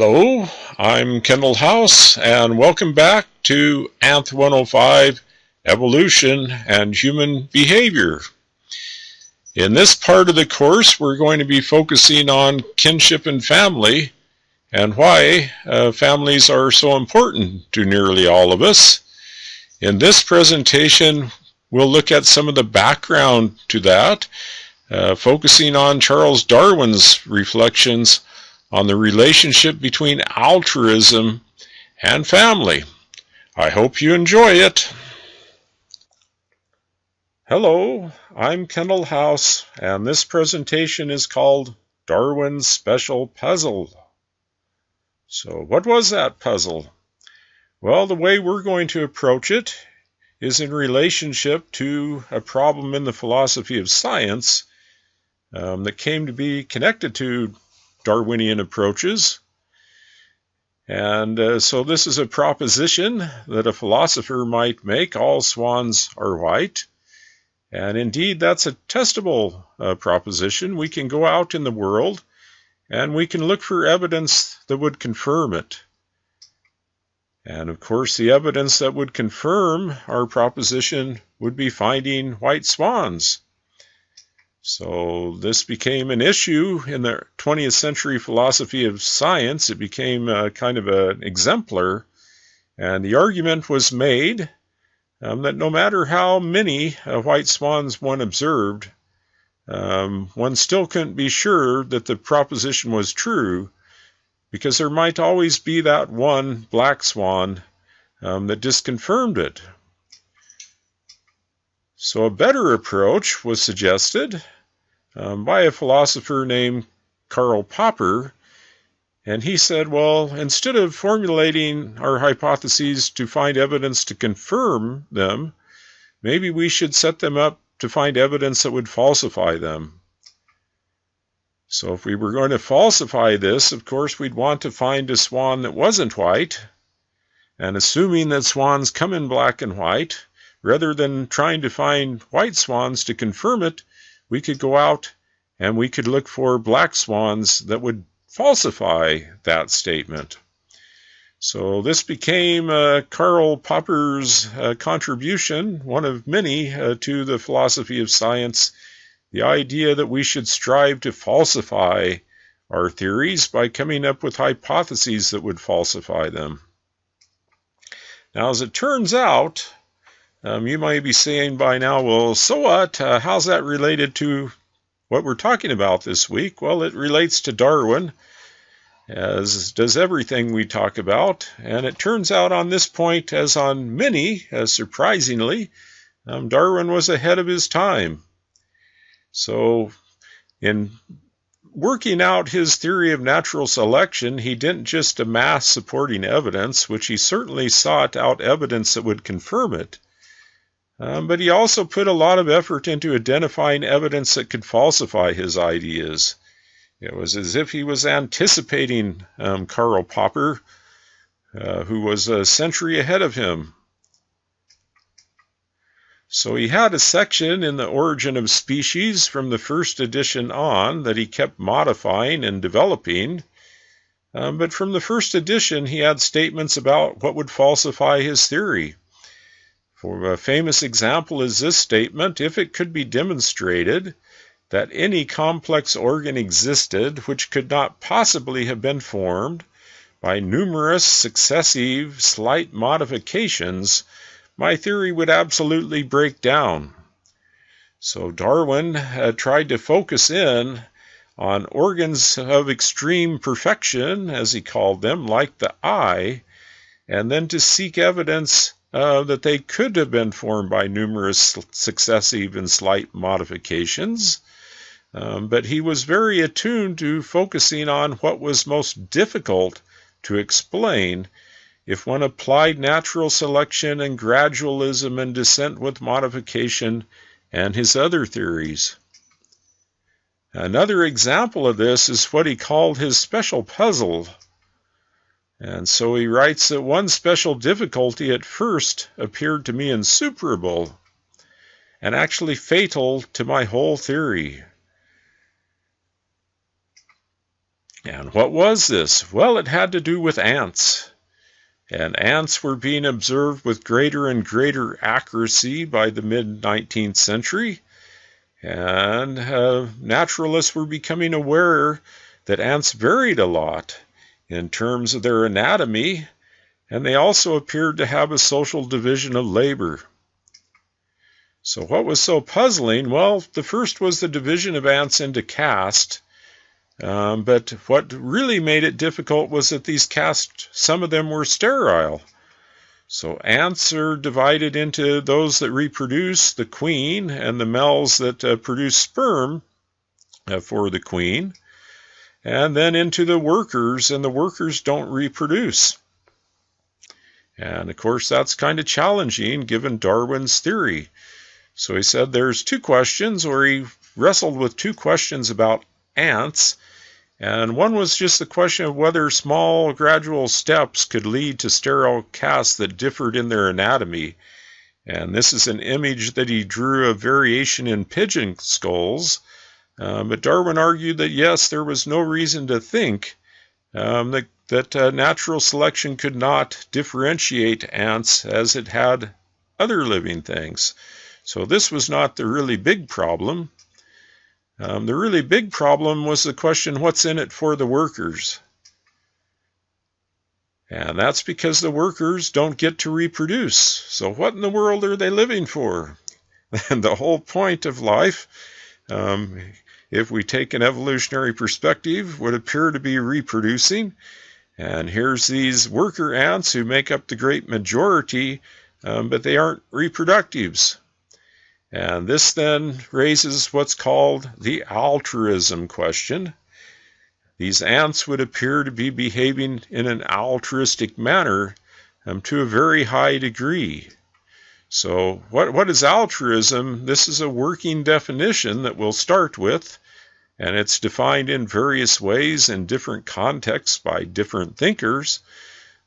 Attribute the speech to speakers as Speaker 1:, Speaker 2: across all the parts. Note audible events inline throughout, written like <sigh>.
Speaker 1: Hello, I'm Kendall House, and welcome back to Anth 105 Evolution and Human Behavior. In this part of the course, we're going to be focusing on kinship and family and why uh, families are so important to nearly all of us. In this presentation, we'll look at some of the background to that, uh, focusing on Charles Darwin's reflections on the relationship between altruism and family. I hope you enjoy it. Hello, I'm Kendall House, and this presentation is called Darwin's Special Puzzle. So, what was that puzzle? Well, the way we're going to approach it is in relationship to a problem in the philosophy of science um, that came to be connected to Darwinian approaches. And uh, so this is a proposition that a philosopher might make all swans are white. And indeed, that's a testable uh, proposition. We can go out in the world and we can look for evidence that would confirm it. And of course, the evidence that would confirm our proposition would be finding white swans. So this became an issue in the 20th century philosophy of science. It became a kind of an exemplar. And the argument was made um, that no matter how many uh, white swans one observed, um, one still couldn't be sure that the proposition was true because there might always be that one black swan um, that disconfirmed it. So a better approach was suggested um, by a philosopher named Karl Popper. And he said, well, instead of formulating our hypotheses to find evidence to confirm them, maybe we should set them up to find evidence that would falsify them. So if we were going to falsify this, of course, we'd want to find a swan that wasn't white. And assuming that swans come in black and white, rather than trying to find white swans to confirm it, we could go out and we could look for black swans that would falsify that statement. So this became uh, Karl Popper's uh, contribution, one of many, uh, to the philosophy of science, the idea that we should strive to falsify our theories by coming up with hypotheses that would falsify them. Now, as it turns out, um, you might be saying by now, well, so what? Uh, how's that related to what we're talking about this week? Well, it relates to Darwin, as does everything we talk about. And it turns out on this point, as on many, as surprisingly, um, Darwin was ahead of his time. So, in working out his theory of natural selection, he didn't just amass supporting evidence, which he certainly sought out evidence that would confirm it. Um, but he also put a lot of effort into identifying evidence that could falsify his ideas. It was as if he was anticipating um, Karl Popper, uh, who was a century ahead of him. So he had a section in the Origin of Species from the first edition on that he kept modifying and developing. Um, but from the first edition, he had statements about what would falsify his theory. For a famous example is this statement if it could be demonstrated that any complex organ existed which could not possibly have been formed by numerous successive slight modifications, my theory would absolutely break down. So Darwin had tried to focus in on organs of extreme perfection, as he called them, like the eye, and then to seek evidence uh, that they could have been formed by numerous successive and slight modifications. Um, but he was very attuned to focusing on what was most difficult to explain if one applied natural selection and gradualism and descent with modification and his other theories. Another example of this is what he called his special puzzle and so he writes that one special difficulty at first appeared to me insuperable and actually fatal to my whole theory. And what was this? Well, it had to do with ants. And ants were being observed with greater and greater accuracy by the mid 19th century. And uh, naturalists were becoming aware that ants varied a lot in terms of their anatomy, and they also appeared to have a social division of labor. So, what was so puzzling? Well, the first was the division of ants into caste. Um, but what really made it difficult was that these castes, some of them were sterile. So ants are divided into those that reproduce, the queen, and the males that uh, produce sperm uh, for the queen, and then into the workers, and the workers don't reproduce. And of course, that's kind of challenging given Darwin's theory. So he said there's two questions, or he wrestled with two questions about ants. And one was just the question of whether small gradual steps could lead to sterile castes that differed in their anatomy. And this is an image that he drew of variation in pigeon skulls. Um, but Darwin argued that yes, there was no reason to think um, that, that uh, natural selection could not differentiate ants as it had other living things. So this was not the really big problem. Um, the really big problem was the question what's in it for the workers? And that's because the workers don't get to reproduce. So, what in the world are they living for? <laughs> And the whole point of life, um, if we take an evolutionary perspective, would appear to be reproducing. And here's these worker ants who make up the great majority, um, but they aren't reproductives. And this then raises what's called the altruism question. These ants would appear to be behaving in an altruistic manner um, to a very high degree. So, what, what is altruism? This is a working definition that we'll start with, and it's defined in various ways in different contexts by different thinkers.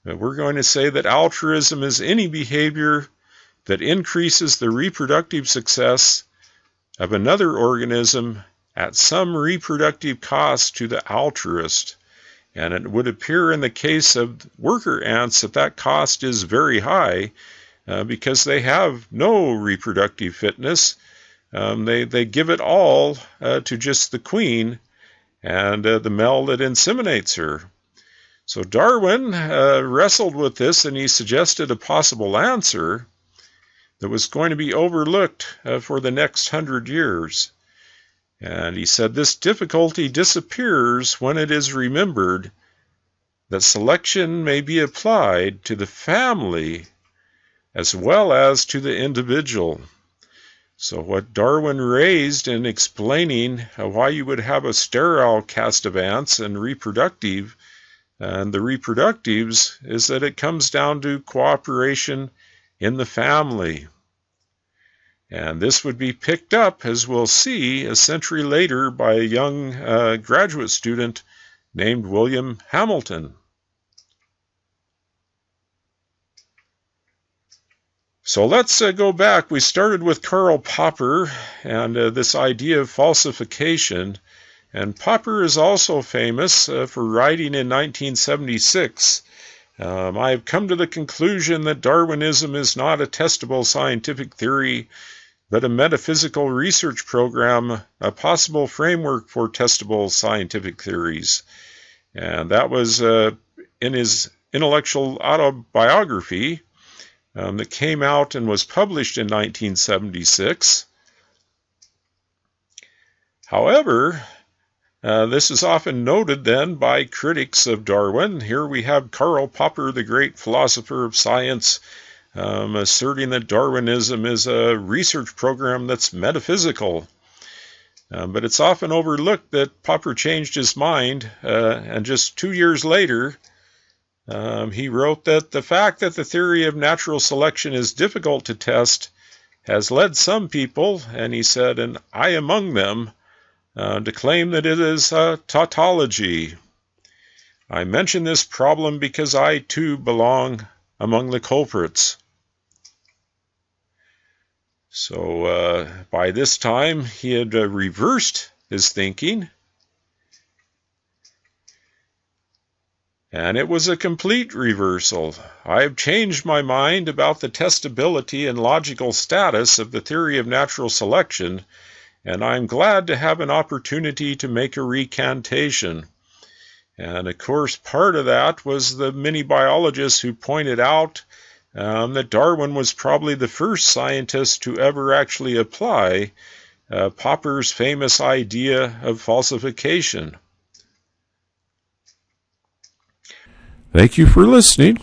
Speaker 1: But we're going to say that altruism is any behavior that increases the reproductive success of another organism at some reproductive cost to the altruist. And it would appear in the case of worker ants that that cost is very high uh, because they have no reproductive fitness. Um, they, they give it all uh, to just the queen and uh, the male that inseminates her. So Darwin uh, wrestled with this and he suggested a possible answer that was going to be overlooked uh, for the next hundred years. And he said this difficulty disappears when it is remembered that selection may be applied to the family as well as to the individual. So, what Darwin raised in explaining why you would have a sterile caste of ants and reproductive, and the reproductives, is that it comes down to cooperation in the family. And this would be picked up, as we'll see, a century later by a young uh, graduate student named William Hamilton. So let's uh, go back. We started with Karl Popper and uh, this idea of falsification. And Popper is also famous uh, for writing in 1976 um, I have come to the conclusion that Darwinism is not a testable scientific theory, but a metaphysical research program, a possible framework for testable scientific theories. And that was uh, in his intellectual autobiography um, that came out and was published in 1976. However, uh, this is often noted then by critics of Darwin. Here we have Karl Popper, the great philosopher of science, um, asserting that Darwinism is a research program that's metaphysical. Um, but it's often overlooked that Popper changed his mind, uh, and just two years later, um, he wrote that the fact that the theory of natural selection is difficult to test has led some people, and he said, and I among them, uh, to claim that it is a tautology. I mention this problem because I too belong among the culprits. So uh, by this time, he had uh, reversed his thinking. And it was a complete reversal. I have changed my mind about the testability and logical status of the theory of natural selection, and I'm glad to have an opportunity to make a recantation. And of course, part of that was the many biologists who pointed out um, that Darwin was probably the first scientist to ever actually apply uh, Popper's famous idea of falsification.
Speaker 2: Thank you for listening.